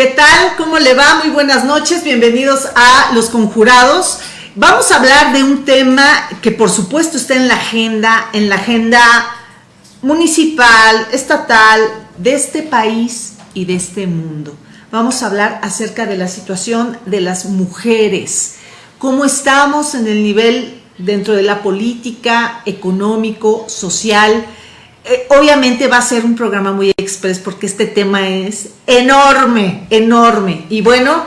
¿Qué tal? ¿Cómo le va? Muy buenas noches, bienvenidos a Los Conjurados. Vamos a hablar de un tema que por supuesto está en la agenda, en la agenda municipal, estatal, de este país y de este mundo. Vamos a hablar acerca de la situación de las mujeres, cómo estamos en el nivel dentro de la política, económico, social, eh, obviamente va a ser un programa muy express porque este tema es enorme, enorme. Y bueno,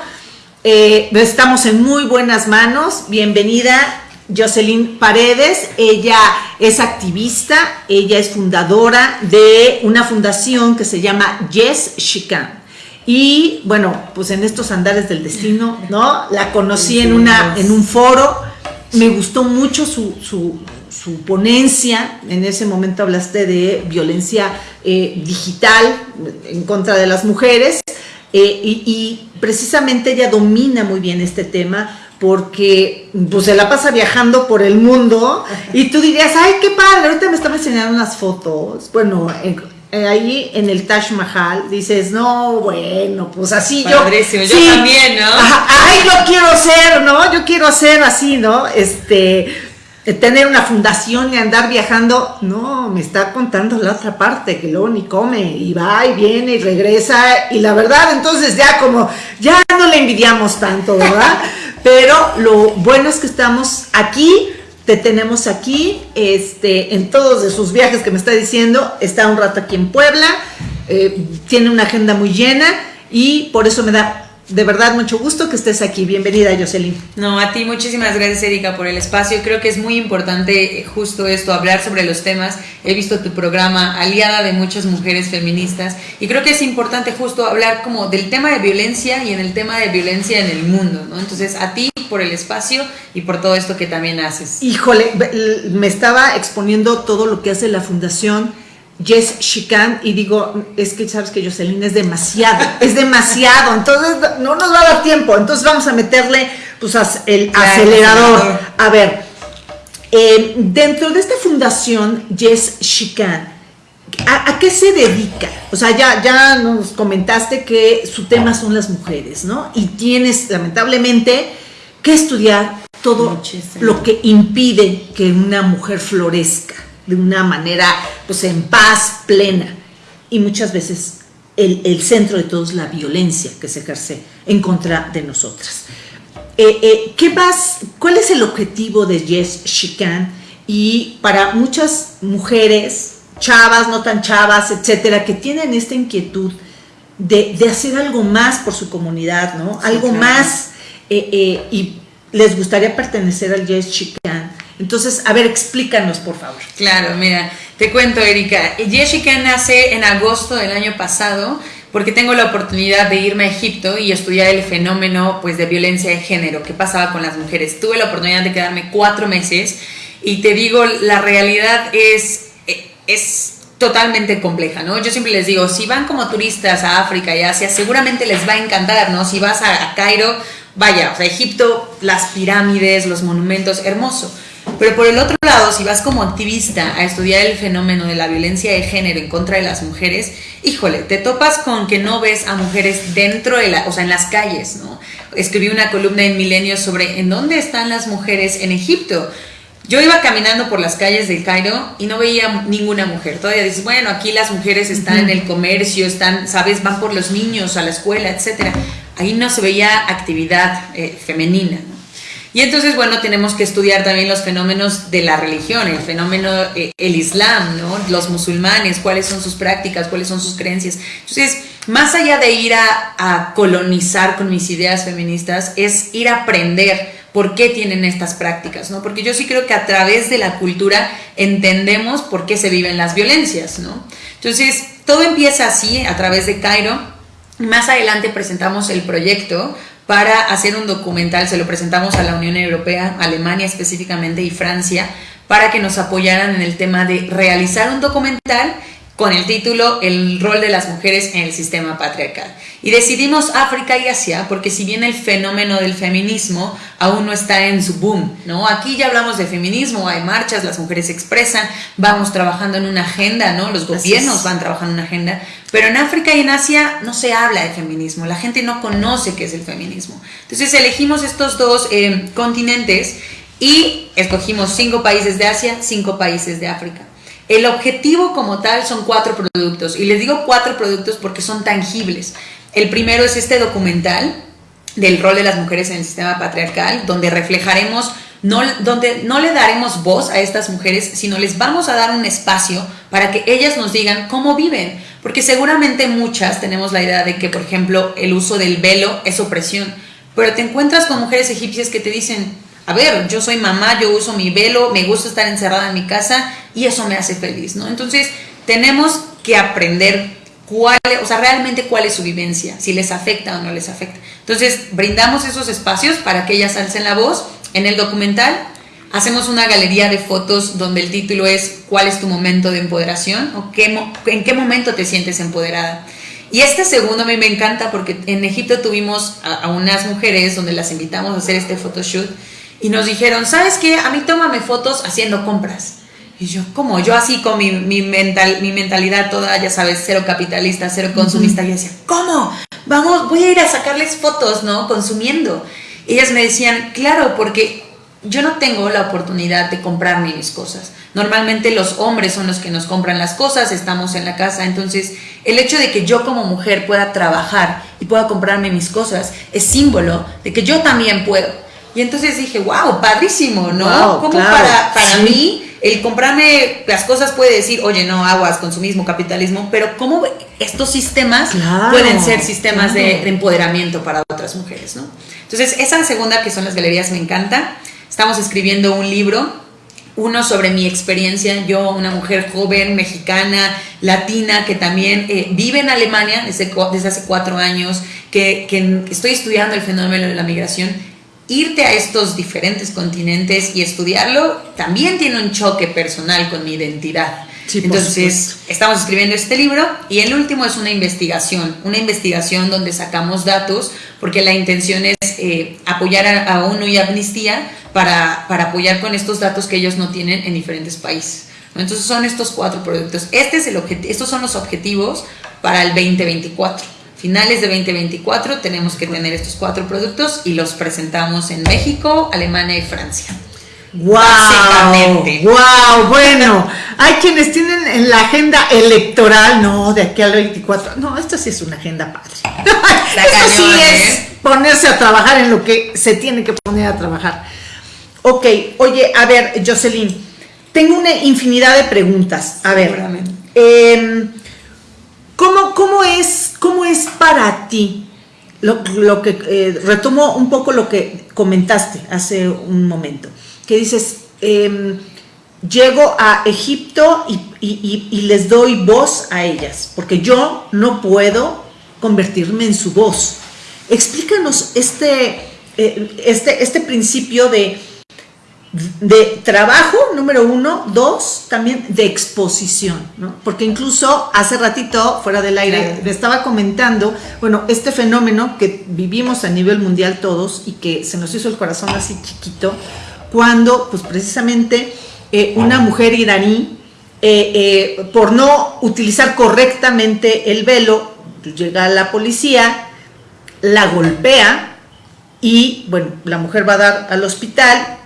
eh, estamos en muy buenas manos. Bienvenida Jocelyn Paredes. Ella es activista, ella es fundadora de una fundación que se llama Yes She Can. Y bueno, pues en estos andares del destino, ¿no? La conocí en, una, en un foro, me gustó mucho su, su ponencia, en ese momento hablaste de violencia eh, digital en contra de las mujeres, eh, y, precisamente ella domina muy bien este tema porque pues, se la pasa viajando por el mundo y tú dirías, ay, qué padre, ahorita me estaba enseñando unas fotos, bueno, eh, ahí en el Taj Mahal dices, no, bueno, pues así yo. yo también, ¿no? ay, yo quiero ser, ¿no? Yo quiero ser así, ¿no? Este, tener una fundación y andar viajando, no, me está contando la otra parte, que luego ni come, y va y viene y regresa, y la verdad, entonces ya como, ya no le envidiamos tanto, ¿verdad? Pero lo bueno es que estamos aquí, te tenemos aquí, este, en todos de sus viajes que me está diciendo, está un rato aquí en Puebla, eh, tiene una agenda muy llena, y por eso me da de verdad mucho gusto que estés aquí. Bienvenida, Jocelyn. No, a ti muchísimas gracias, Erika, por el espacio. Creo que es muy importante eh, justo esto, hablar sobre los temas. He visto tu programa, aliada de muchas mujeres feministas, y creo que es importante justo hablar como del tema de violencia y en el tema de violencia en el mundo, ¿no? Entonces, a ti por el espacio y por todo esto que también haces. Híjole, me estaba exponiendo todo lo que hace la Fundación Yes, she can, y digo, es que sabes que Jocelyn es demasiado, es demasiado, entonces no nos va a dar tiempo, entonces vamos a meterle pues el acelerador. A ver, eh, dentro de esta fundación Yes, she can, ¿a, qué se dedica? O sea, ya, ya nos comentaste que su tema son las mujeres, ¿no? Y tienes lamentablemente que estudiar todo lo que impide que una mujer florezca de una manera pues en paz plena y muchas veces el, centro de todo es la violencia que se ejerce en contra de nosotras. Eh, eh, ¿qué vas, ¿Cuál es el objetivo de Yes She Can? Y para muchas mujeres, chavas, no tan chavas, etcétera, que tienen esta inquietud de, hacer algo más por su comunidad, ¿no? algo más, eh, y les gustaría pertenecer al Yes She Can entonces, a ver, explícanos, por favor. Claro, mira, te cuento, Erika. Jessica nace en agosto del año pasado porque tengo la oportunidad de irme a Egipto y estudiar el fenómeno pues, de violencia de género que pasaba con las mujeres. Tuve la oportunidad de quedarme cuatro meses y te digo, la realidad es, es totalmente compleja, ¿no? Yo siempre les digo, si van como turistas a África y Asia, seguramente les va a encantar, ¿no? Si vas a, a Cairo, vaya, o sea, Egipto, las pirámides, los monumentos, hermoso. Pero por el otro lado, si vas como activista a estudiar el fenómeno de la violencia de género en contra de las mujeres, híjole, te topas con que no ves a mujeres dentro de la, o sea, en las calles, ¿no? Escribí una columna en Milenio sobre en dónde están las mujeres en Egipto. Yo iba caminando por las calles del Cairo y no veía ninguna mujer. Todavía dices, bueno, aquí las mujeres están en el comercio, están, sabes, van por los niños a la escuela, etcétera. Ahí no se veía actividad eh, femenina. Y entonces, bueno, tenemos que estudiar también los fenómenos de la religión, el fenómeno, eh, el Islam, ¿no? Los musulmanes, cuáles son sus prácticas, cuáles son sus creencias. Entonces, más allá de ir a, a colonizar con mis ideas feministas, es ir a aprender por qué tienen estas prácticas, ¿no? Porque yo sí creo que a través de la cultura entendemos por qué se viven las violencias, ¿no? Entonces, todo empieza así, a través de Cairo. Más adelante presentamos el proyecto para hacer un documental, se lo presentamos a la Unión Europea, Alemania específicamente y Francia, para que nos apoyaran en el tema de realizar un documental con el título El rol de las mujeres en el sistema patriarcal. Y decidimos África y Asia porque si bien el fenómeno del feminismo aún no está en su boom, ¿no? Aquí ya hablamos de feminismo, hay marchas, las mujeres se expresan, vamos trabajando en una agenda, ¿no? Los gobiernos van trabajando en una agenda, pero en África y en Asia no se habla de feminismo, la gente no conoce qué es el feminismo. Entonces elegimos estos dos eh, continentes y escogimos cinco países de Asia, cinco países de África. El objetivo como tal son cuatro productos y les digo cuatro productos porque son tangibles. El primero es este documental del rol de las mujeres en el sistema patriarcal, donde reflejaremos, no, donde no le daremos voz a estas mujeres, sino les vamos a dar un espacio para que ellas nos digan cómo viven. Porque seguramente muchas tenemos la idea de que, por ejemplo, el uso del velo es opresión, pero te encuentras con mujeres egipcias que te dicen, a ver, yo soy mamá, yo uso mi velo, me gusta estar encerrada en mi casa y eso me hace feliz, ¿no? Entonces, tenemos que aprender cuál, o sea, realmente cuál es su vivencia, si les afecta o no les afecta. Entonces, brindamos esos espacios para que ellas alcen la voz. En el documental hacemos una galería de fotos donde el título es ¿Cuál es tu momento de empoderación? o qué, en qué momento te sientes empoderada. Y este segundo a mí me encanta porque en Egipto tuvimos a, a unas mujeres donde las invitamos a hacer este photoshoot y nos dijeron, ¿sabes qué? A mí tómame fotos haciendo compras. Y yo, ¿cómo? Yo así con mi, mi, mental, mi mentalidad toda, ya sabes, cero capitalista, cero consumista, y decía, ¿cómo? Vamos, voy a ir a sacarles fotos, ¿no? Consumiendo. Ellas me decían, claro, porque yo no tengo la oportunidad de comprarme mis cosas. Normalmente los hombres son los que nos compran las cosas, estamos en la casa, entonces el hecho de que yo como mujer pueda trabajar y pueda comprarme mis cosas es símbolo de que yo también puedo. Y entonces dije, wow, padrísimo, ¿no? Como para, para mí el comprarme las cosas puede decir, oye, no, aguas, consumismo, capitalismo, pero cómo estos sistemas pueden ser sistemas de, empoderamiento para otras mujeres, ¿no? Entonces, esa segunda, que son las galerías, me encanta. Estamos escribiendo un libro, uno sobre mi experiencia, yo, una mujer joven, mexicana, latina, que también eh, vive en Alemania desde, desde hace cuatro años, que, que estoy estudiando el fenómeno de la migración irte a estos diferentes continentes y estudiarlo también tiene un choque personal con mi identidad. Entonces, estamos escribiendo este libro y el último es una investigación, una investigación donde sacamos datos, porque la intención es eh, apoyar a, ONU y Amnistía para, para, apoyar con estos datos que ellos no tienen en diferentes países. Entonces, son estos cuatro productos. Este es el estos son los objetivos para el 2024 finales de 2024 tenemos que tener estos cuatro productos y los presentamos en México, Alemania y Francia. ¡Wow! ¡Wow! Bueno, hay quienes tienen en la agenda electoral, no, de aquí al 24. No, esto sí es una agenda padre. esto sí es ¿eh? ponerse a trabajar en lo que se tiene que poner a trabajar. Ok, oye, a ver, Jocelyn, tengo una infinidad de preguntas. A ver, eh, ¿Cómo, es, cómo es para ti? Lo, que eh, retomo un poco lo que comentaste hace un momento, que dices, em, llego a Egipto y, les doy voz a ellas, porque yo no puedo convertirme en su voz. Explícanos este, eh, este, este principio de de trabajo, número uno, dos, también de exposición, ¿no? Porque incluso hace ratito, fuera del aire, le estaba comentando, bueno, este fenómeno que vivimos a nivel mundial todos y que se nos hizo el corazón así chiquito, cuando, pues precisamente, eh, una mujer iraní, eh, eh, por no utilizar correctamente el velo, llega a la policía, la golpea y, bueno, la mujer va a dar al hospital,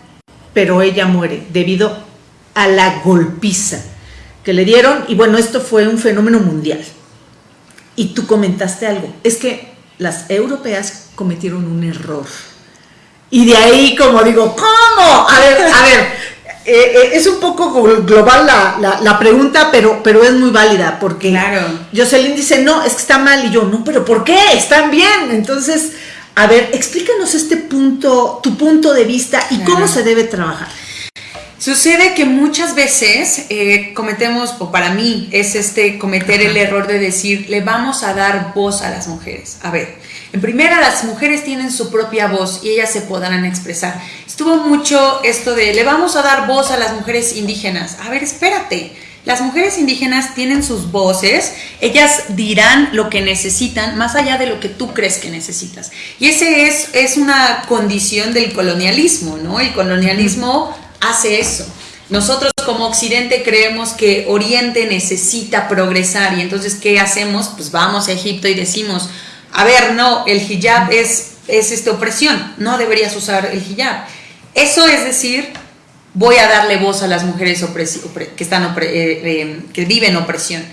pero ella muere debido a la golpiza que le dieron y bueno, esto fue un fenómeno mundial. Y tú comentaste algo, es que las europeas cometieron un error. Y de ahí como digo, ¿cómo? A ver, a ver, eh, eh, es un poco global la, pregunta, pero, pero es muy válida, porque claro. Jocelyn dice, no, es que está mal, y yo, no, pero ¿por qué? Están bien. Entonces, a ver, explícanos este punto, tu punto de vista y cómo se debe trabajar. Sucede que muchas veces eh, cometemos, o para mí es este cometer el error de decir, le vamos a dar voz a las mujeres. A ver, en primera las mujeres tienen su propia voz y ellas se podrán expresar. Estuvo mucho esto de, le vamos a dar voz a las mujeres indígenas. A ver, espérate, las mujeres indígenas tienen sus voces, ellas dirán lo que necesitan más allá de lo que tú crees que necesitas. Y ese es, es una condición del colonialismo, ¿no? El colonialismo hace eso. Nosotros como Occidente creemos que Oriente necesita progresar y entonces ¿qué hacemos? Pues vamos a Egipto y decimos, a ver, no, el hijab es, es esta opresión, no deberías usar el hijab. Eso es decir, voy a darle voz a las mujeres que, están eh, eh, que viven opresión.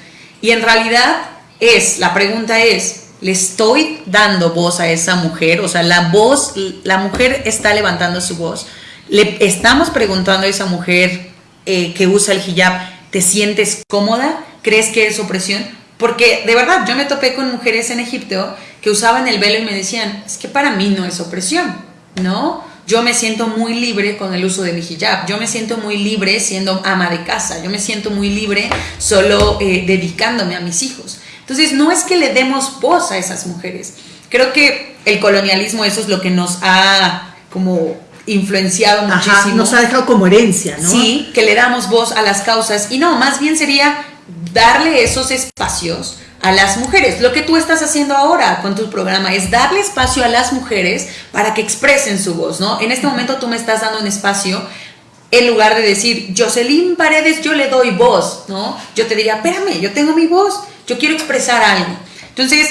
Y en realidad es, la pregunta es, ¿le estoy dando voz a esa mujer? O sea, la voz, la mujer está levantando su voz le estamos preguntando a esa mujer eh, que usa el hijab, ¿te sientes cómoda? ¿Crees que es opresión? Porque de verdad, yo me topé con mujeres en Egipto que usaban el velo y me decían, es que para mí no es opresión, ¿no? Yo me siento muy libre con el uso de mi hijab, yo me siento muy libre siendo ama de casa, yo me siento muy libre solo eh, dedicándome a mis hijos. Entonces, no es que le demos voz a esas mujeres. Creo que el colonialismo eso es lo que nos ha como influenciado muchísimo. Nos ha dejado como herencia, ¿no? Sí, que le damos voz a las causas. Y no, más bien sería darle esos espacios a las mujeres. Lo que tú estás haciendo ahora con tu programa es darle espacio a las mujeres para que expresen su voz, ¿no? En este momento tú me estás dando un espacio en lugar de decir, Jocelyn Paredes, yo le doy voz, ¿no? Yo te diría, espérame, yo tengo mi voz, yo quiero expresar algo. Entonces,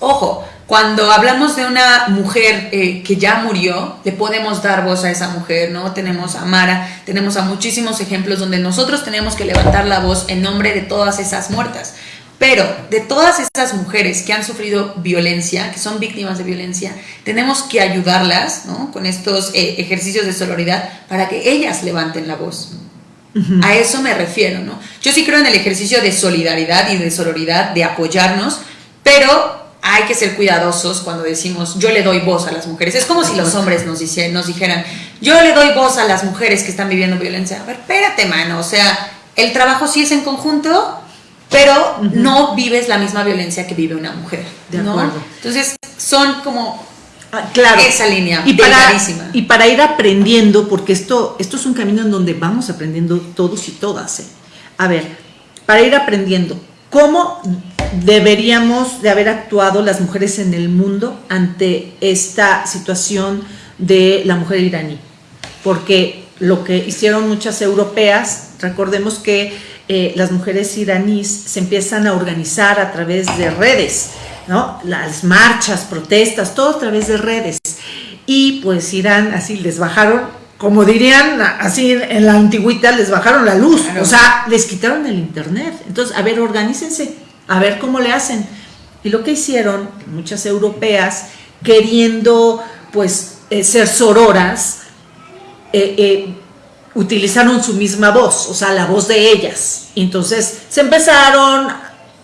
ojo, cuando hablamos de una mujer eh, que ya murió, le podemos dar voz a esa mujer, ¿no? Tenemos a Mara, tenemos a muchísimos ejemplos donde nosotros tenemos que levantar la voz en nombre de todas esas muertas. Pero de todas esas mujeres que han sufrido violencia, que son víctimas de violencia, tenemos que ayudarlas ¿no? con estos eh, ejercicios de sororidad para que ellas levanten la voz. A eso me refiero, ¿no? Yo sí creo en el ejercicio de solidaridad y de sororidad, de apoyarnos, pero hay que ser cuidadosos cuando decimos yo le doy voz a las mujeres. Es como si los hombres nos, nos dijeran yo le doy voz a las mujeres que están viviendo violencia. A ver, espérate, mano. O sea, el trabajo sí es en conjunto, pero no vives la misma violencia que vive una mujer. De acuerdo. Entonces, son como ah, claro. esa línea y para, y para ir aprendiendo, porque esto, esto es un camino en donde vamos aprendiendo todos y todas. ¿eh? A ver, para ir aprendiendo, ¿cómo deberíamos de haber actuado las mujeres en el mundo ante esta situación de la mujer iraní. Porque lo que hicieron muchas europeas, recordemos que eh, las mujeres iraníes se empiezan a organizar a través de redes, ¿no? Las marchas, protestas, todo a través de redes. Y pues Irán así les bajaron, como dirían así en la antigüita, les bajaron la luz, o sea, les quitaron el internet. Entonces, a ver, organícense a ver cómo le hacen. Y lo que hicieron muchas europeas, queriendo pues eh, ser sororas, eh, eh, utilizaron su misma voz, o sea, la voz de ellas. Entonces se empezaron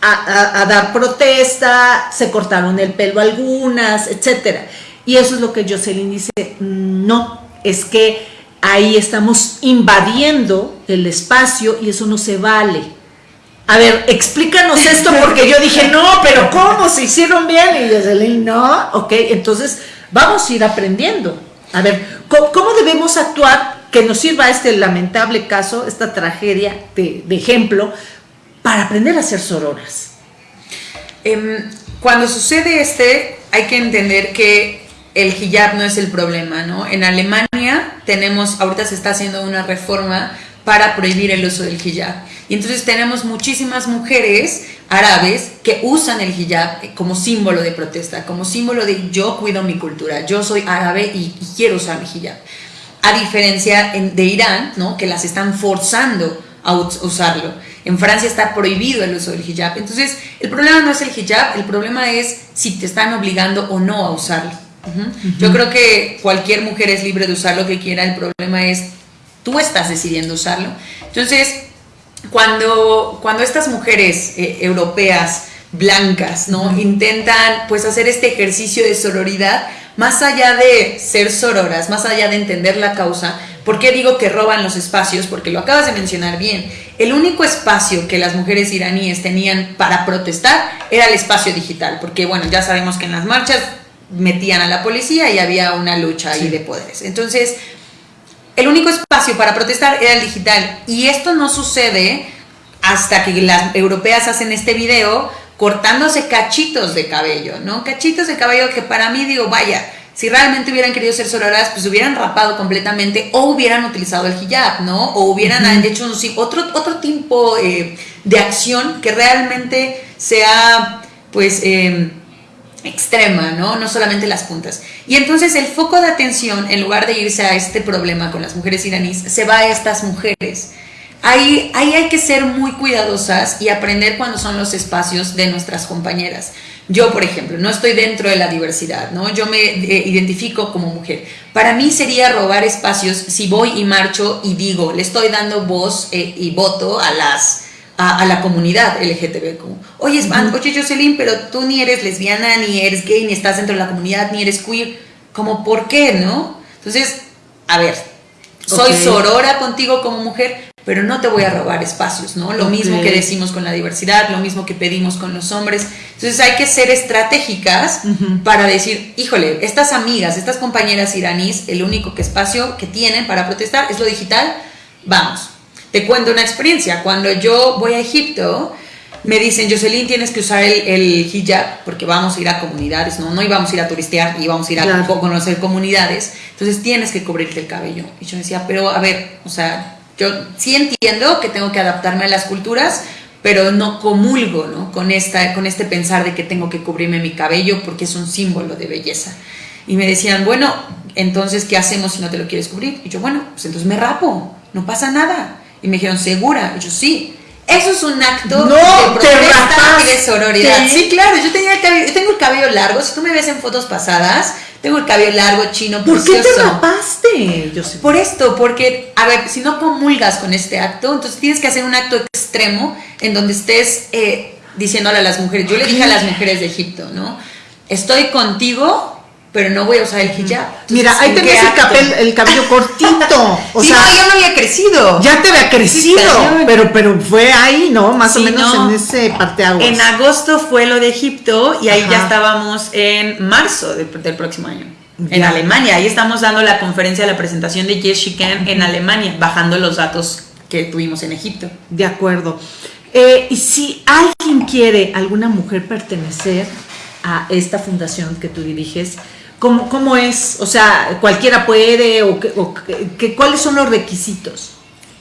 a, dar protesta, se cortaron el pelo algunas, etc. Y eso es lo que Jocelyn dice, no, es que ahí estamos invadiendo el espacio y eso no se vale a ver, explícanos esto porque yo dije, no, pero ¿cómo? ¿Se hicieron bien? Y desde no, ok, entonces vamos a ir aprendiendo. A ver, ¿cómo, debemos actuar que nos sirva este lamentable caso, esta tragedia de, ejemplo, para aprender a ser sororas? Em, cuando sucede este, hay que entender que el hijab no es el problema, ¿no? En Alemania tenemos, ahorita se está haciendo una reforma para prohibir el uso del hijab. Y entonces tenemos muchísimas mujeres árabes que usan el hijab como símbolo de protesta, como símbolo de yo cuido mi cultura, yo soy árabe y, quiero usar mi hijab. A diferencia de Irán, ¿no? que las están forzando a usarlo. En Francia está prohibido el uso del hijab. Entonces, el problema no es el hijab, el problema es si te están obligando o no a usarlo. Yo creo que cualquier mujer es libre de usar lo que quiera, el problema es tú estás decidiendo usarlo. Entonces, cuando, cuando estas mujeres eh, europeas blancas, ¿no? Intentan pues hacer este ejercicio de sororidad, más allá de ser sororas, más allá de entender la causa, ¿por qué digo que roban los espacios? Porque lo acabas de mencionar bien. El único espacio que las mujeres iraníes tenían para protestar era el espacio digital, porque bueno, ya sabemos que en las marchas metían a la policía y había una lucha ahí de poderes. Entonces, el único espacio para protestar era el digital. Y esto no sucede hasta que las europeas hacen este video cortándose cachitos de cabello, ¿no? Cachitos de cabello que para mí digo, vaya, si realmente hubieran querido ser sororas, pues hubieran rapado completamente o hubieran utilizado el hijab, ¿no? O hubieran hecho un, otro, otro tipo eh, de acción que realmente sea, pues, em, extrema, ¿no? No solamente las puntas. Y entonces el foco de atención, en lugar de irse a este problema con las mujeres iraníes, se va a estas mujeres. Ahí, ahí hay que ser muy cuidadosas y aprender cuándo son los espacios de nuestras compañeras. Yo, por ejemplo, no estoy dentro de la diversidad, ¿no? Yo me eh, identifico como mujer. Para mí sería robar espacios si voy y marcho y digo, le estoy dando voz eh, y voto a las a, la comunidad LGTB. Como, oye, oye, Jocelyn, pero tú ni eres lesbiana, ni eres gay, ni estás dentro de la comunidad, ni eres queer. Como, ¿por qué, no? Entonces, a ver, soy sorora contigo como mujer, pero no te voy a robar espacios, ¿no? Lo mismo que decimos con la diversidad, lo mismo que pedimos con los hombres. Entonces hay que ser estratégicas para decir, híjole, estas amigas, estas compañeras iraníes, el único que espacio que tienen para protestar es lo digital, vamos. Te cuento una experiencia. Cuando yo voy a Egipto, me dicen, Jocelyn, tienes que usar el, hijab porque vamos a ir a comunidades, ¿no? No íbamos a ir a turistear, íbamos a ir a conocer comunidades. Entonces tienes que cubrirte el cabello. Y yo decía, pero a ver, o sea, yo sí entiendo que tengo que adaptarme a las culturas, pero no comulgo ¿no? Con, esta, con este pensar de que tengo que cubrirme mi cabello porque es un símbolo de belleza. Y me decían, bueno, entonces, ¿qué hacemos si no te lo quieres cubrir? Y yo, bueno, pues entonces me rapo, no pasa nada. Y me dijeron, ¿segura? Y yo, sí. Eso es un acto de protesta y de sororidad. Sí, claro, yo, tenía yo tengo el cabello largo. Si tú me ves en fotos pasadas, tengo el cabello largo, chino, ¿Por qué te rapaste? Yo sé. Por esto, porque, a ver, si no comulgas con este acto, entonces tienes que hacer un acto extremo en donde estés eh, diciéndole a las mujeres. Yo le dije a las mujeres de Egipto, ¿no? Estoy contigo pero no voy a usar el hijab. Mira, ahí tenés el, el, cabello cortito. O sea, no, ya no había crecido. Ya te había crecido, pero, pero fue ahí, ¿no? Más o menos en ese parteaguas. En agosto fue lo de Egipto y ahí ya estábamos en marzo del, próximo año. En Alemania, ahí estamos dando la conferencia, la presentación de Jessica en Alemania, bajando los datos que tuvimos en Egipto. De acuerdo. Eh, y si alguien quiere, alguna mujer pertenecer a esta fundación que tú diriges, ¿Cómo, ¿Cómo, es? O sea, ¿cualquiera puede? ¿O, que, cuáles son los requisitos?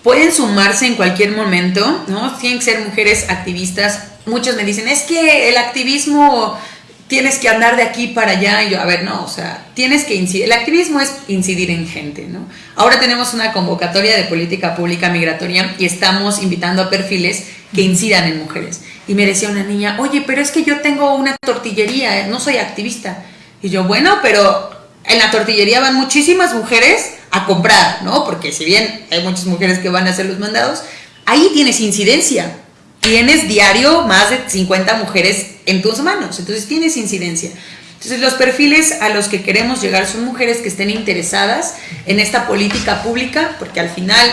Pueden sumarse en cualquier momento, ¿no? Tienen que ser mujeres activistas. Muchos me dicen, es que el activismo tienes que andar de aquí para allá. Y yo, a ver, no, o sea, tienes que incidir. El activismo es incidir en gente, ¿no? Ahora tenemos una convocatoria de política pública migratoria y estamos invitando a perfiles que incidan en mujeres. Y me decía una niña, oye, pero es que yo tengo una tortillería, no soy activista. Y yo, bueno, pero en la tortillería van muchísimas mujeres a comprar, ¿no? Porque si bien hay muchas mujeres que van a hacer los mandados, ahí tienes incidencia. Tienes diario más de 50 mujeres en tus manos, entonces tienes incidencia. Entonces los perfiles a los que queremos llegar son mujeres que estén interesadas en esta política pública, porque al final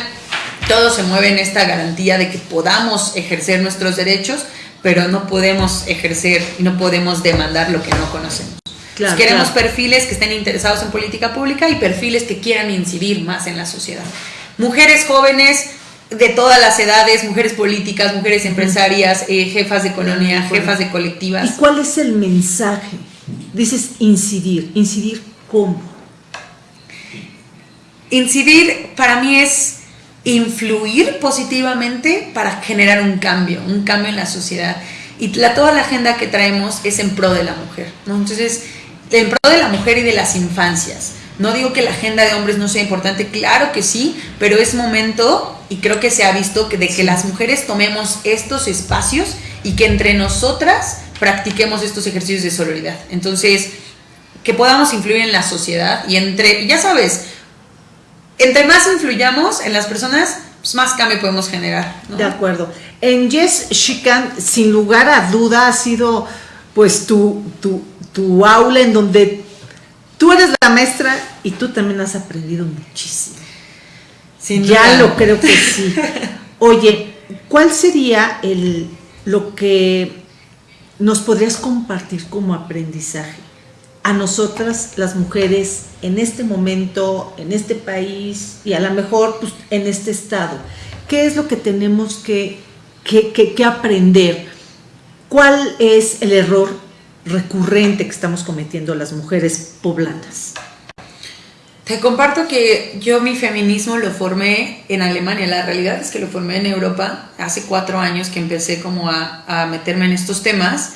todo se mueve en esta garantía de que podamos ejercer nuestros derechos, pero no podemos ejercer y no podemos demandar lo que no conocemos queremos perfiles que estén interesados en política pública y perfiles que quieran incidir más en la sociedad. Mujeres jóvenes de todas las edades, mujeres políticas, mujeres empresarias, eh, jefas de colonia, jefas de colectivas. ¿Y cuál es el mensaje? Dices incidir. ¿Incidir cómo? Incidir para mí es influir positivamente para generar un cambio, un cambio en la sociedad. Y la, toda la agenda que traemos es en pro de la mujer. ¿no? Entonces, en pro de la mujer y de las infancias. No digo que la agenda de hombres no sea importante, claro que sí, pero es momento, y creo que se ha visto, que de que las mujeres tomemos estos espacios y que entre nosotras practiquemos estos ejercicios de solidaridad. Entonces, que podamos influir en la sociedad y entre, ya sabes, entre más influyamos en las personas, pues más cambio podemos generar. De acuerdo. En Yes Shikan, sin lugar a duda, ha sido pues tu, tu tu aula en donde tú eres la maestra y tú también has aprendido muchísimo. ya lo creo que sí. Oye, ¿cuál sería el, lo que nos podrías compartir como aprendizaje a nosotras las mujeres en este momento, en este país y a lo mejor pues, en este estado? ¿Qué es lo que tenemos que, que, aprender. ¿Cuál es el error recurrente que estamos cometiendo las mujeres poblanas? Te comparto que yo mi feminismo lo formé en Alemania. La realidad es que lo formé en Europa hace cuatro años que empecé como a, a, meterme en estos temas.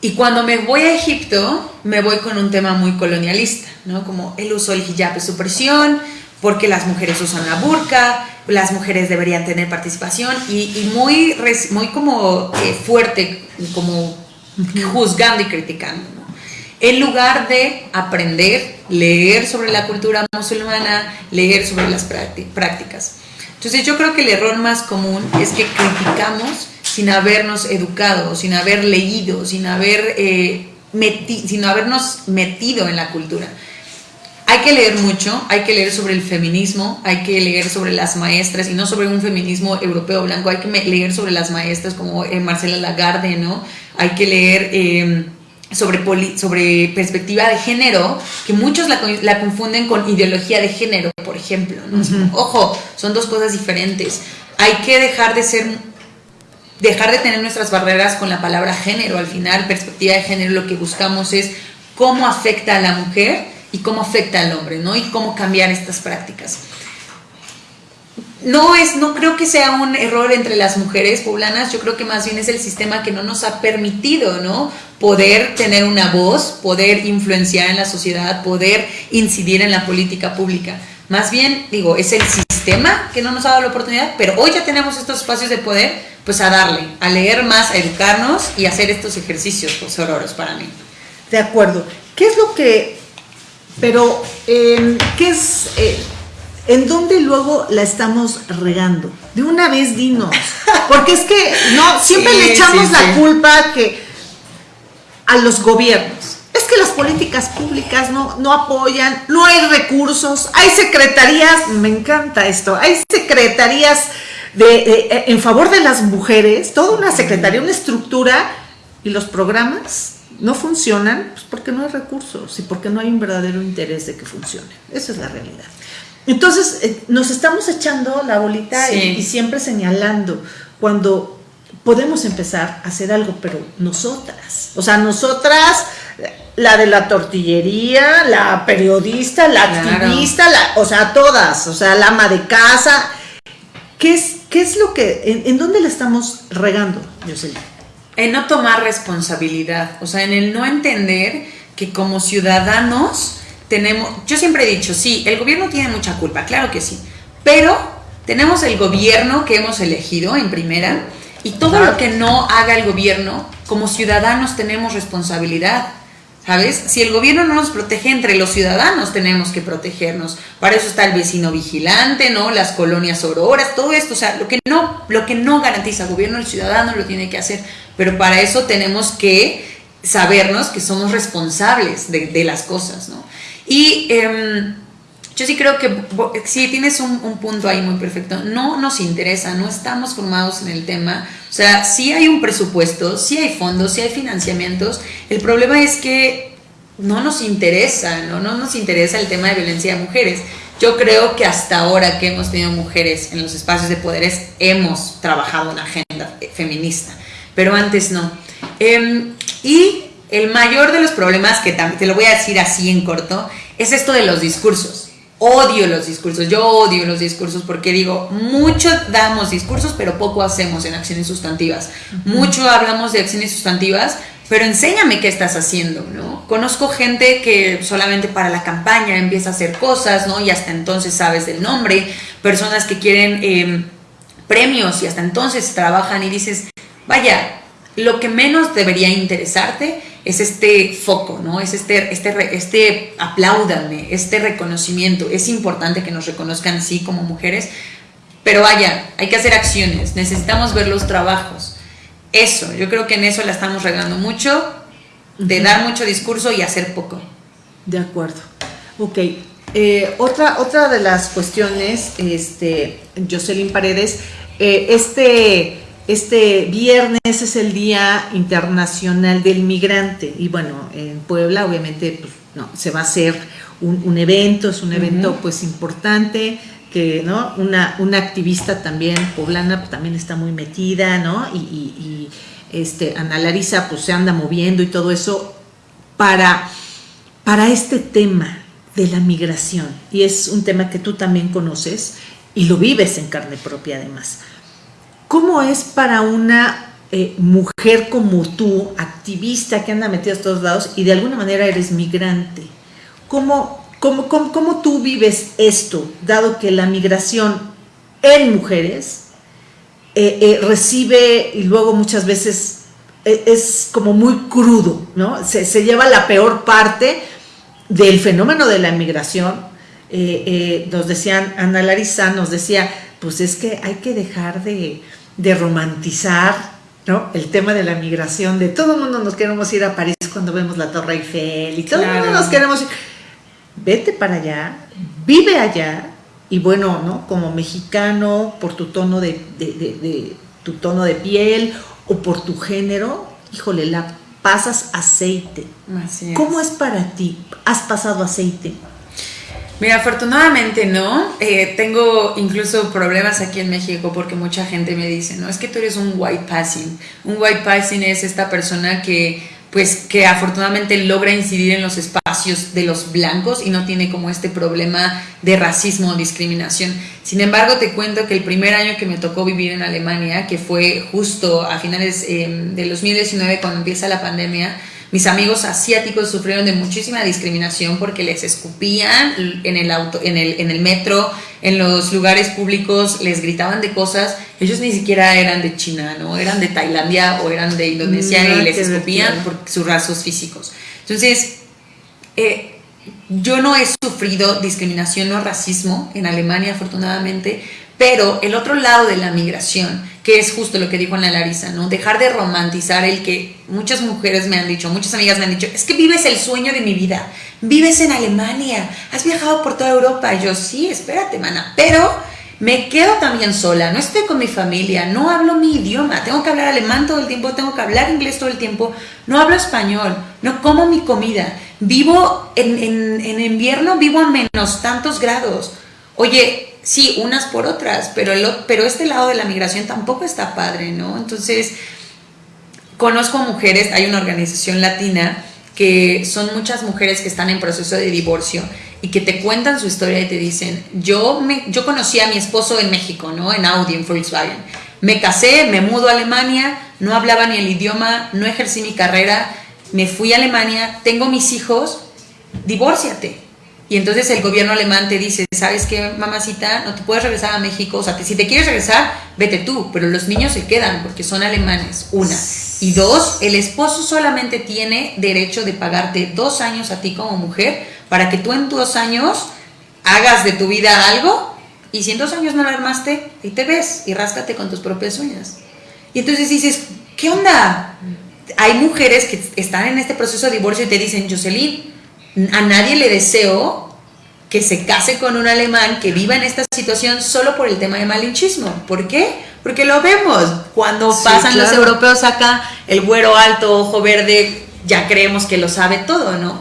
Y cuando me voy a Egipto, me voy con un tema muy colonialista, ¿no? Como el uso del hijab es supresión, porque las mujeres usan la burka, las mujeres deberían tener participación y, muy, muy como eh, fuerte, como juzgando y criticando. En lugar de aprender, leer sobre la cultura musulmana, leer sobre las prácticas. Entonces yo creo que el error más común es que criticamos sin habernos educado, sin haber leído, sin, haber, eh, sin habernos metido en la cultura hay que leer mucho, hay que leer sobre el feminismo, hay que leer sobre las maestras y no sobre un feminismo europeo blanco, hay que leer sobre las maestras como eh, Marcela Lagarde, ¿no? Hay que leer em, sobre, sobre perspectiva de género, que muchos la, confunden con ideología de género, por ejemplo. Ojo, son dos cosas diferentes. Hay que dejar de ser dejar de tener nuestras barreras con la palabra género. Al final, perspectiva de género lo que buscamos es cómo afecta a la mujer y cómo afecta al hombre, ¿no? Y cómo cambiar estas prácticas. No es, no creo que sea un error entre las mujeres poblanas, yo creo que más bien es el sistema que no nos ha permitido, ¿no? Poder tener una voz, poder influenciar en la sociedad, poder incidir en la política pública. Más bien, digo, es el sistema que no nos ha dado la oportunidad, pero hoy ya tenemos estos espacios de poder, pues a darle, a leer más, a educarnos y hacer estos ejercicios pues, sororos para mí. De acuerdo. ¿Qué es lo que pero, em, ¿qué es, eh, en dónde luego la estamos regando? De una vez dinos, porque es que no siempre le echamos la culpa que a los gobiernos. Es que las políticas públicas no, no apoyan, no hay recursos, hay secretarías, me encanta esto, hay secretarías de, en favor de las mujeres, toda una secretaría, una estructura y los programas no funcionan pues porque no hay recursos y porque no hay un verdadero interés de que funcionen. Esa es la realidad. Entonces, eh, nos estamos echando la bolita y, siempre señalando cuando podemos empezar a hacer algo, pero nosotras, o sea, nosotras, la de la tortillería, la periodista, la activista, la, o sea, todas, o sea, la ama de casa, ¿qué es, qué es lo que, en, en dónde le estamos regando, Jocelyn? En no tomar responsabilidad, o sea, en el no entender que como ciudadanos tenemos, yo siempre he dicho, sí, el gobierno tiene mucha culpa, claro que sí, pero tenemos el gobierno que hemos elegido en primera y todo lo que no haga el gobierno, como ciudadanos tenemos responsabilidad. ¿Sabes? Si el gobierno no nos protege, entre los ciudadanos tenemos que protegernos. Para eso está el vecino vigilante, ¿no? Las colonias auroras, todo esto. O sea, lo que no, lo que no garantiza el gobierno, el ciudadano lo tiene que hacer. Pero para eso tenemos que sabernos que somos responsables de, las cosas, ¿no? Y em, yo sí creo que sí tienes un, un, punto ahí muy perfecto. No nos interesa, no estamos formados en el tema. O sea, sí hay un presupuesto, sí hay fondos, sí hay financiamientos. El problema es que no nos interesa, ¿no? No nos interesa el tema de violencia de mujeres. Yo creo que hasta ahora que hemos tenido mujeres en los espacios de poderes, hemos trabajado una agenda feminista pero antes no. Em, y el mayor de los problemas, que te lo voy a decir así en corto, es esto de los discursos. Odio los discursos, yo odio los discursos porque digo, mucho damos discursos, pero poco hacemos en acciones sustantivas. Mucho hablamos de acciones sustantivas, pero enséñame qué estás haciendo, ¿no? Conozco gente que solamente para la campaña empieza a hacer cosas, ¿no? Y hasta entonces sabes del nombre, personas que quieren em, premios y hasta entonces trabajan y dices, vaya, lo que menos debería interesarte es este foco, ¿no? Es este, este, este apláudanme, este reconocimiento. Es importante que nos reconozcan así como mujeres, pero vaya, hay que hacer acciones, necesitamos ver los trabajos. Eso, yo creo que en eso la estamos regando mucho, de dar mucho discurso y hacer poco. De acuerdo. Ok. Eh, otra, otra de las cuestiones, este, Jocelyn Paredes, eh, este este viernes es el Día Internacional del Migrante y bueno, en Puebla obviamente pues, no, se va a hacer un, evento, es un evento pues importante que, ¿no? Una, una activista también poblana pues, también está muy metida, ¿no? Y, y este, Ana Larisa pues se anda moviendo y todo eso para, para este tema de la migración. Y es un tema que tú también conoces y lo vives en carne propia además. ¿Cómo es para una eh, mujer como tú, activista que anda metida a todos lados y de alguna manera eres migrante? ¿Cómo, cómo, cómo, tú vives esto, dado que la migración en mujeres eh, eh, recibe y luego muchas veces es como muy crudo, ¿no? Se, se, lleva la peor parte del fenómeno de la migración. nos decían, Ana Larisa nos decía, pues es que hay que dejar de, de romantizar ¿no? El tema de la migración, de todo el mundo nos queremos ir a París cuando vemos la Torre Eiffel y todo el mundo nos queremos ir. Vete para allá, vive allá y bueno, ¿no? Como mexicano, por tu tono de, tu tono de piel o por tu género, híjole, la pasas aceite. ¿Cómo es para ti? ¿Has pasado aceite? Mira, afortunadamente no. Eh, tengo incluso problemas aquí en México porque mucha gente me dice, no, es que tú eres un white passing. Un white passing es esta persona que pues que afortunadamente logra incidir en los espacios de los blancos y no tiene como este problema de racismo o discriminación. Sin embargo, te cuento que el primer año que me tocó vivir en Alemania, que fue justo a finales eh, del 2019 cuando empieza la pandemia, mis amigos asiáticos sufrieron de muchísima discriminación porque les escupían en el auto, en el, en el metro, en los lugares públicos, les gritaban de cosas. Ellos ni siquiera eran de China, ¿no? Eran de Tailandia o eran de Indonesia y les escupían por sus rasgos físicos. Entonces, eh, yo no he sufrido discriminación o racismo en Alemania, afortunadamente, pero el otro lado de la migración, que es justo lo que dijo Ana Larisa, ¿no? Dejar de romantizar el que muchas mujeres me han dicho, muchas amigas me han dicho, es que vives el sueño de mi vida, vives en Alemania, has viajado por toda Europa. Yo, sí, espérate, mana, pero me quedo también sola, no estoy con mi familia, no hablo mi idioma, tengo que hablar alemán todo el tiempo, tengo que hablar inglés todo el tiempo, no hablo español, no como mi comida, vivo en, en, en invierno, vivo a menos tantos grados. Oye, sí, unas por otras, pero, el, pero este lado de la migración tampoco está padre, ¿no? Entonces, conozco mujeres, hay una organización latina que son muchas mujeres que están en proceso de divorcio y que te cuentan su historia y te dicen, yo, me, yo conocí a mi esposo en México, ¿no? En Audi, en Volkswagen. Me casé, me mudo a Alemania, no hablaba ni el idioma, no ejercí mi carrera, me fui a Alemania, tengo mis hijos, divórciate. Y entonces el gobierno alemán te dice, ¿sabes qué, mamacita? No te puedes regresar a México. O sea, si te quieres regresar, vete tú. Pero los niños se quedan porque son alemanes. Una. Y dos, el esposo solamente tiene derecho de pagarte dos años a ti como mujer para que tú en dos años hagas de tu vida algo. Y si en dos años no la armaste, ahí te ves y ráscate con tus propias uñas. Y entonces dices, ¿qué onda? Hay mujeres que están en este proceso de divorcio y te dicen, Jocelyn, a nadie le deseo que se case con un alemán que viva en esta situación solo por el tema de malinchismo. ¿Por qué? Porque lo vemos. Cuando pasan los europeos acá, el güero alto, ojo verde, ya creemos que lo sabe todo, ¿no?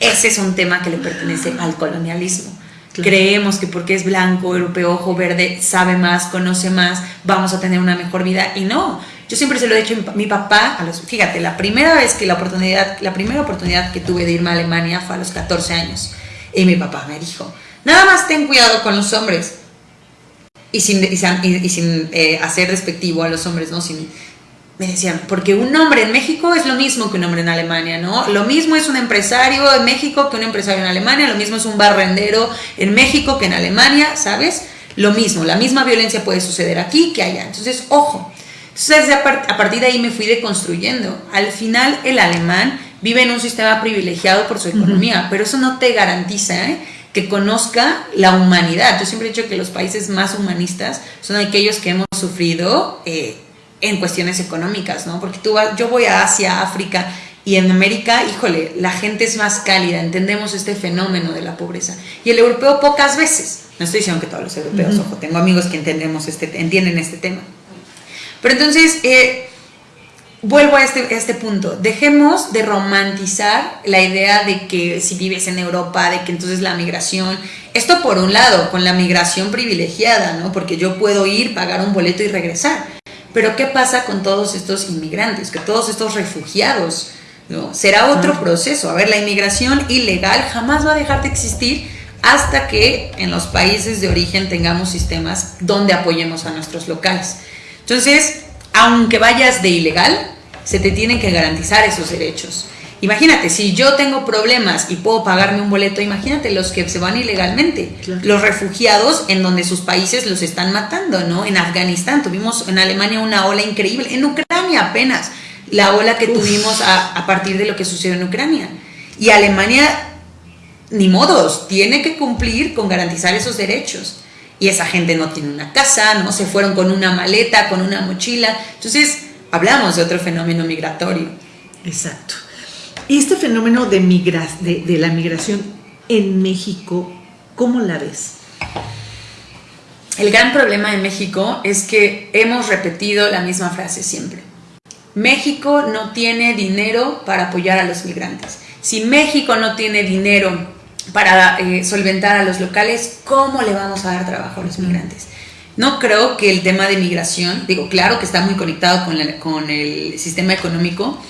Ese es un tema que le pertenece al colonialismo. Creemos que porque es blanco, europeo, ojo verde, sabe más, conoce más, vamos a tener una mejor vida. Y no, yo siempre se lo he dicho a mi, papá, a los, fíjate, la primera vez que la oportunidad, la primera oportunidad que tuve de irme a Alemania fue a los 14 años. Y mi papá me dijo, nada más ten cuidado con los hombres. Y sin, y sin, eh, hacer despectivo a los hombres, ¿no? Sin, me decían, porque un hombre en México es lo mismo que un hombre en Alemania, ¿no? Lo mismo es un empresario en México que un empresario en Alemania, lo mismo es un barrendero en México que en Alemania, ¿sabes? Lo mismo, la misma violencia puede suceder aquí que allá. Entonces, ojo, entonces, a partir de ahí me fui deconstruyendo. Al final, el alemán vive en un sistema privilegiado por su economía, pero eso no te garantiza ¿eh? que conozca la humanidad. Yo siempre he dicho que los países más humanistas son aquellos que hemos sufrido eh, en cuestiones económicas, ¿no? Porque tú yo voy a Asia, África y en América, híjole, la gente es más cálida, entendemos este fenómeno de la pobreza. Y el europeo pocas veces. No estoy diciendo que todos los europeos, ojo, tengo amigos que entendemos este, entienden este tema. Pero entonces, eh, vuelvo a este, este punto, dejemos de romantizar la idea de que si vives en Europa, de que entonces la migración, esto por un lado, con la migración privilegiada, ¿no? Porque yo puedo ir, pagar un boleto y regresar. Pero ¿qué pasa con todos estos inmigrantes, que todos estos refugiados? ¿no? Será otro proceso. A ver, la inmigración ilegal jamás va a dejar de existir hasta que en los países de origen tengamos sistemas donde apoyemos a nuestros locales. Entonces, aunque vayas de ilegal, se te tienen que garantizar esos derechos. Imagínate, si yo tengo problemas y puedo pagarme un boleto, imagínate los que se van ilegalmente, los refugiados en donde sus países los están matando, ¿no? En Afganistán tuvimos en Alemania una ola increíble, en Ucrania apenas, la ola que tuvimos a, a partir de lo que sucedió en Ucrania. Y Alemania, ni modos, tiene que cumplir con garantizar esos derechos y esa gente no tiene una casa, no se fueron con una maleta, con una mochila. Entonces, hablamos de otro fenómeno migratorio. Exacto. Y este fenómeno de, de, la migración en México, ¿cómo la ves? El gran problema en México es que hemos repetido la misma frase siempre. México no tiene dinero para apoyar a los migrantes. Si México no tiene dinero para eh, solventar a los locales, ¿cómo le vamos a dar trabajo a los migrantes? No creo que el tema de migración, digo, claro que está muy conectado con, con el sistema económico,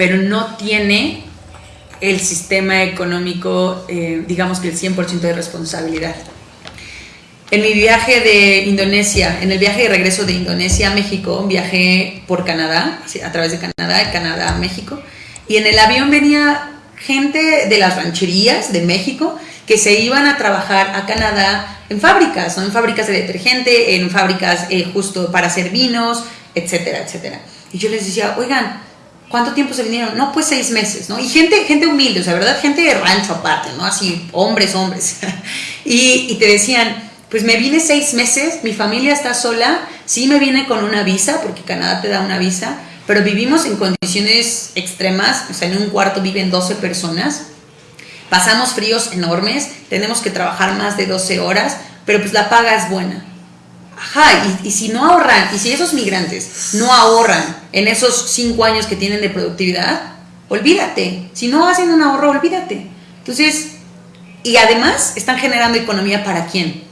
pero no tiene el sistema económico, eh, digamos que el 100% de responsabilidad. En mi viaje de Indonesia, en el viaje de regreso de Indonesia a México, viajé por Canadá, a través de Canadá, de Canadá a México, y en el avión venía gente de las rancherías de México que se iban a trabajar a Canadá en fábricas, ¿no? en fábricas de detergente, en fábricas eh, justo para hacer vinos, etcétera, etcétera. Y yo les decía, oigan, ¿cuánto tiempo se vinieron? No, pues seis meses, ¿no? Y gente, gente humilde, o sea, ¿verdad? Gente de rancho aparte, ¿no? Así, hombres, hombres. y, y te decían, pues me vine seis meses, mi familia está sola, sí me vine con una visa, porque Canadá te da una visa, pero vivimos en condiciones extremas, o sea, en un cuarto viven 12 personas, pasamos fríos enormes, tenemos que trabajar más de 12 horas, pero pues la paga es buena. Ajá, y, si no ahorran, y si esos migrantes no ahorran en esos 5 años que tienen de productividad, olvídate. Si no hacen un ahorro, olvídate. Entonces, y además están generando economía para quién?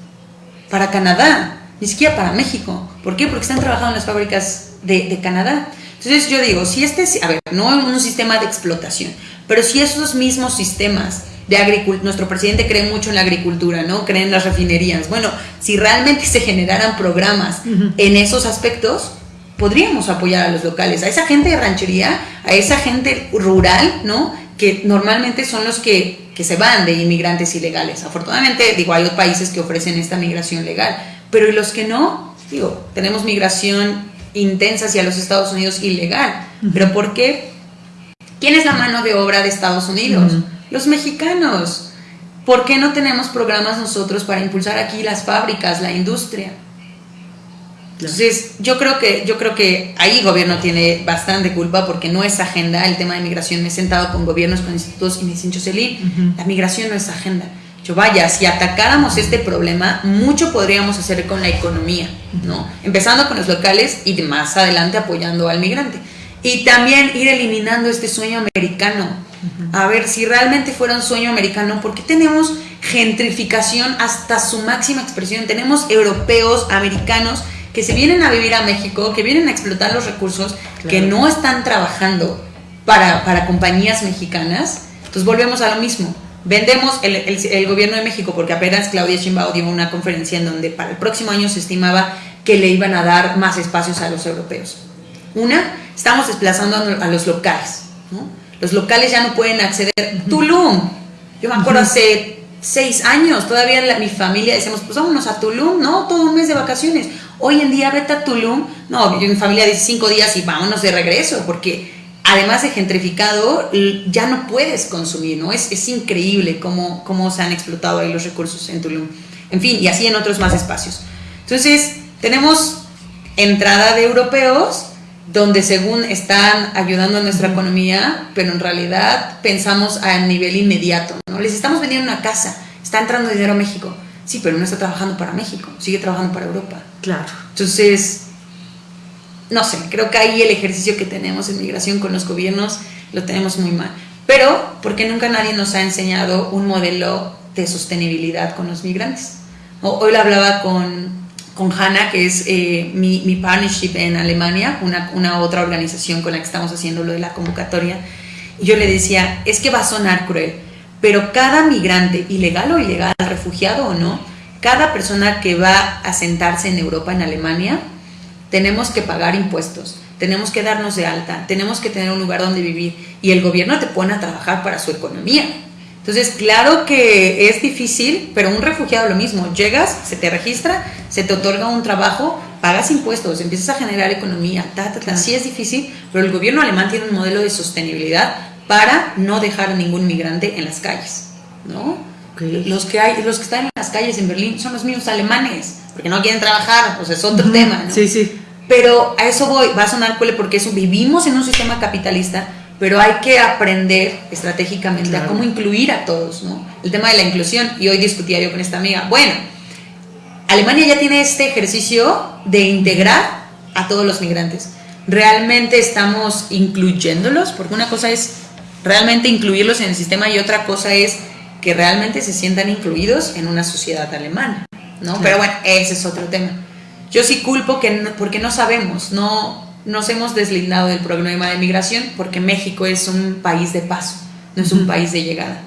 Para Canadá, ni siquiera para México. ¿Por qué? Porque están trabajando en las fábricas de, de Canadá. Entonces yo digo, si este, a ver, no un sistema de explotación, pero si esos mismos sistemas de agricultura, nuestro presidente cree mucho en la agricultura, ¿no? Cree en las refinerías. Bueno, si realmente se generaran programas en esos aspectos, podríamos apoyar a los locales, a esa gente de ranchería, a esa gente rural, ¿no? Que normalmente son los que, que se van de inmigrantes ilegales. Afortunadamente, digo, hay otros países que ofrecen esta migración legal, pero ¿y los que no? Digo, tenemos migración intensa hacia los Estados Unidos ilegal. ¿Pero por qué? ¿Quién es la mano de obra de Estados Unidos? Los mexicanos. ¿Por qué no tenemos programas nosotros para impulsar aquí las fábricas, la industria? Entonces, yo creo que yo creo que ahí el gobierno tiene bastante culpa porque no es agenda el tema de migración. Me he sentado con gobiernos, con institutos y me dicen, Jocelyn, la migración no es agenda vaya, si atacáramos este problema, mucho podríamos hacer con la economía, ¿no? Empezando con los locales y más adelante apoyando al migrante. Y también ir eliminando este sueño americano. A ver, si realmente fuera un sueño americano, ¿por qué tenemos gentrificación hasta su máxima expresión? Tenemos europeos, americanos, que se vienen a vivir a México, que vienen a explotar los recursos, que no están trabajando para, para compañías mexicanas. Entonces volvemos a lo mismo Vendemos el, gobierno de México, porque apenas Claudia Sheinbaum dio una conferencia en donde para el próximo año se estimaba que le iban a dar más espacios a los europeos. Una, estamos desplazando a, los locales. Los locales ya no pueden acceder. Tulum. Yo me acuerdo hace seis años, todavía mi familia decíamos, pues vámonos a Tulum, ¿no? Todo un mes de vacaciones. Hoy en día vete a Tulum. No, mi familia dice cinco días y vámonos de regreso, porque además de gentrificado, ya no puedes consumir, ¿no? Es, es increíble cómo, cómo se han explotado ahí los recursos en Tulum. En fin, y así en otros más espacios. Entonces, tenemos entrada de europeos, donde según están ayudando a nuestra economía, pero en realidad pensamos a nivel inmediato, ¿no? Les estamos vendiendo una casa, está entrando dinero a México. Sí, pero no está trabajando para México, sigue trabajando para Europa. Claro. Entonces, no sé, creo que ahí el ejercicio que tenemos en migración con los gobiernos lo tenemos muy mal. Pero porque nunca nadie nos ha enseñado un modelo de sostenibilidad con los migrantes. Hoy lo hablaba con, con Hanna, que es eh, mi, mi, partnership en Alemania, una, una otra organización con la que estamos haciendo lo de la convocatoria. Y yo le decía, es que va a sonar cruel, pero cada migrante, ilegal o ilegal, refugiado o no, cada persona que va a sentarse en Europa, en Alemania, tenemos que pagar impuestos, tenemos que darnos de alta, tenemos que tener un lugar donde vivir y el gobierno te pone a trabajar para su economía. Entonces, claro que es difícil, pero un refugiado lo mismo, llegas, se te registra, se te otorga un trabajo, pagas impuestos, empiezas a generar economía, ta, ta, ta. sí es difícil, pero el gobierno alemán tiene un modelo de sostenibilidad para no dejar a ningún migrante en las calles, ¿no? Los que hay, los que están en las calles en Berlín son los mismos alemanes, porque no quieren trabajar, o sea, es otro tema, ¿no? Sí, sí. Pero a eso voy, va a sonar cuele porque eso vivimos en un sistema capitalista, pero hay que aprender estratégicamente a cómo incluir a todos, ¿no? El tema de la inclusión, y hoy discutía yo con esta amiga, bueno, Alemania ya tiene este ejercicio de integrar a todos los migrantes. ¿Realmente estamos incluyéndolos? Porque una cosa es realmente incluirlos en el sistema y otra cosa es que realmente se sientan incluidos en una sociedad alemana, ¿no? Pero bueno, ese es otro tema. Yo sí culpo que porque no sabemos, no nos hemos deslindado del problema de migración porque México es un país de paso, no es un país de llegada.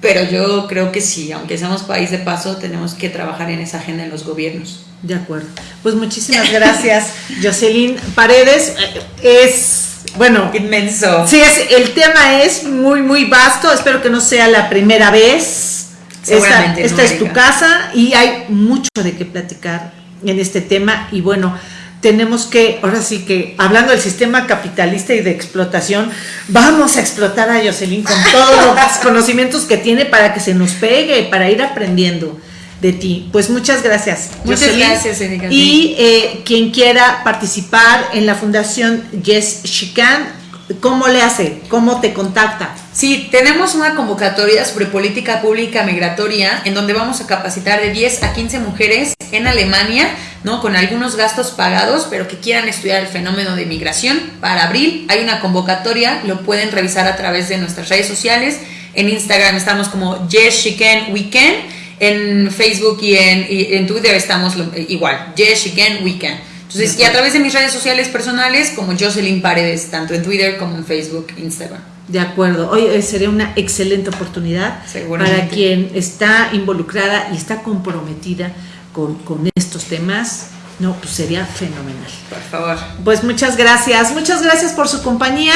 Pero yo creo que sí, aunque seamos país de paso, tenemos que trabajar en esa agenda en los gobiernos. De acuerdo. Pues muchísimas gracias, Jocelyn Paredes. Eh, es bueno, inmenso. Sí, es, el tema es muy, muy vasto. Espero que no sea la primera vez. Seguramente esta, esta es tu casa y hay mucho de qué platicar en este tema. Y bueno, tenemos que, ahora sí que, hablando del sistema capitalista y de explotación, vamos a explotar a Jocelyn con todos los conocimientos que tiene para que se nos pegue, para ir aprendiendo de ti. Pues muchas gracias. Muchas gracias, Erika. Y eh, quien quiera participar en la Fundación Yes She Can, ¿cómo le hace? ¿Cómo te contacta? Sí, tenemos una convocatoria sobre política pública migratoria en donde vamos a capacitar de 10 a 15 mujeres en Alemania, ¿no? Con algunos gastos pagados, pero que quieran estudiar el fenómeno de migración. Para abril hay una convocatoria, lo pueden revisar a través de nuestras redes sociales. En Instagram estamos como Yes She Can Weekend en Facebook y en, en Twitter estamos igual, Yes, She Can, We Can. Entonces, y a través de mis redes sociales personales, como Jocelyn Paredes, tanto en Twitter como en Facebook, Instagram. De acuerdo. Hoy eh, sería una excelente oportunidad para quien está involucrada y está comprometida con, con estos temas. No, pues sería fenomenal. Por favor. Pues muchas gracias. Muchas gracias por su compañía.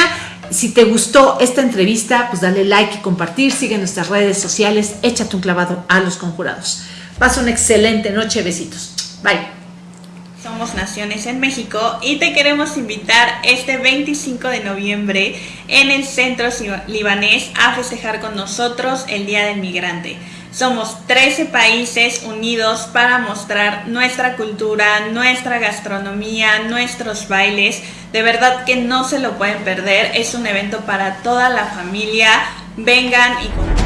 Si te gustó esta entrevista, pues dale like y compartir, sigue nuestras redes sociales, échate un clavado a los conjurados. Pasa una excelente noche, besitos. Bye. Somos Naciones en México y te queremos invitar este 25 de noviembre en el Centro Libanés a festejar con nosotros el Día del Migrante. Somos 13 países unidos para mostrar nuestra cultura, nuestra gastronomía, nuestros bailes. De verdad que no se lo pueden perder. Es un evento para toda la familia. Vengan y